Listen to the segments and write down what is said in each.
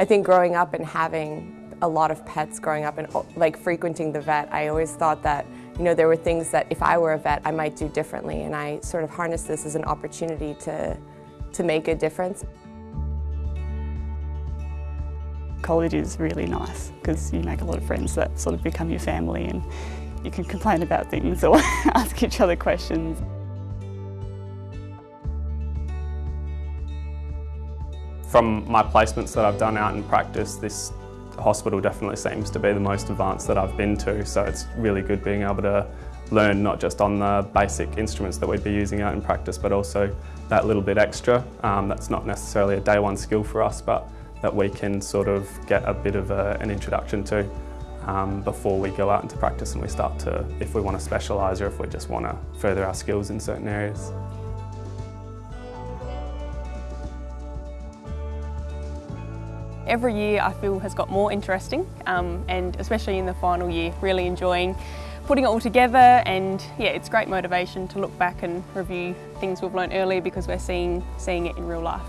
I think growing up and having a lot of pets growing up and oh, like frequenting the vet, I always thought that you know there were things that if I were a vet I might do differently and I sort of harnessed this as an opportunity to, to make a difference. College is really nice because you make a lot of friends that sort of become your family and you can complain about things or ask each other questions. From my placements that I've done out in practice, this hospital definitely seems to be the most advanced that I've been to, so it's really good being able to learn not just on the basic instruments that we'd be using out in practice, but also that little bit extra. Um, that's not necessarily a day one skill for us, but that we can sort of get a bit of a, an introduction to um, before we go out into practice and we start to, if we want to specialise or if we just want to further our skills in certain areas. Every year I feel has got more interesting um, and especially in the final year really enjoying putting it all together and yeah it's great motivation to look back and review things we've learned earlier because we're seeing, seeing it in real life.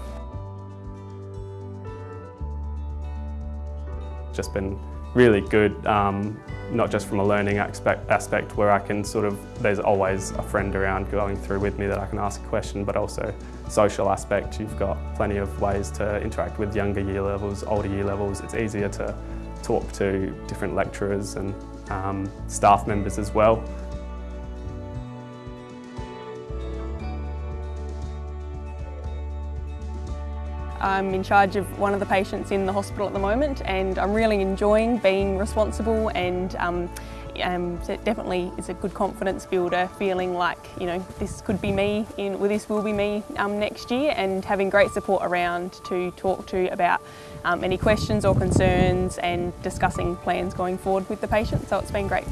Just been really good, um, not just from a learning aspect, aspect where I can sort of, there's always a friend around going through with me that I can ask a question, but also social aspect. You've got plenty of ways to interact with younger year levels, older year levels. It's easier to talk to different lecturers and um, staff members as well. I'm in charge of one of the patients in the hospital at the moment and I'm really enjoying being responsible and um, um, it definitely is a good confidence builder feeling like you know this could be me in well, this will be me um, next year and having great support around to talk to about um, any questions or concerns and discussing plans going forward with the patient so it's been great.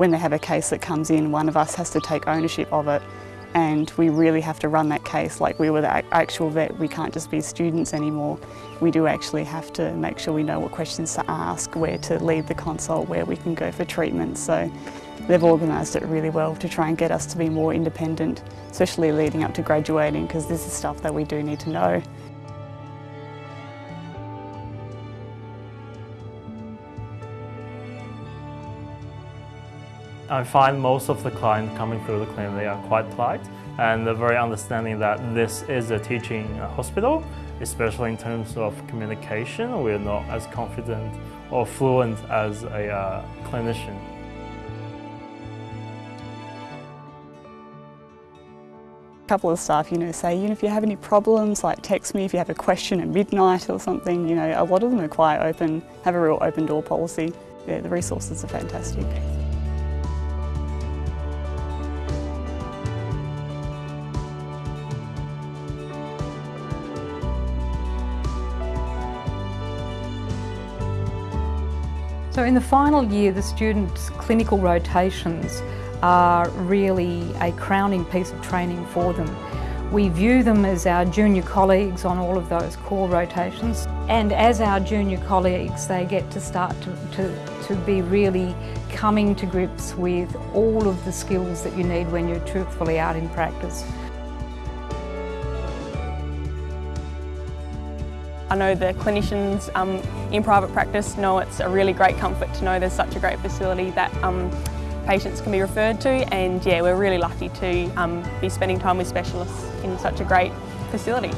When they have a case that comes in, one of us has to take ownership of it and we really have to run that case like we were the actual vet. We can't just be students anymore. We do actually have to make sure we know what questions to ask, where to lead the consult, where we can go for treatment. So they've organised it really well to try and get us to be more independent, especially leading up to graduating because this is stuff that we do need to know. I find most of the clients coming through the clinic, they are quite polite and they're very understanding that this is a teaching hospital, especially in terms of communication. We're not as confident or fluent as a uh, clinician. A couple of staff, you know, say, you know, if you have any problems, like text me if you have a question at midnight or something. You know, a lot of them are quite open, have a real open door policy. Yeah, the resources are fantastic. So in the final year, the students' clinical rotations are really a crowning piece of training for them. We view them as our junior colleagues on all of those core rotations. And as our junior colleagues, they get to start to, to, to be really coming to grips with all of the skills that you need when you're truthfully out in practice. I know the clinicians um, in private practice know it's a really great comfort to know there's such a great facility that um, patients can be referred to and yeah we're really lucky to um, be spending time with specialists in such a great facility.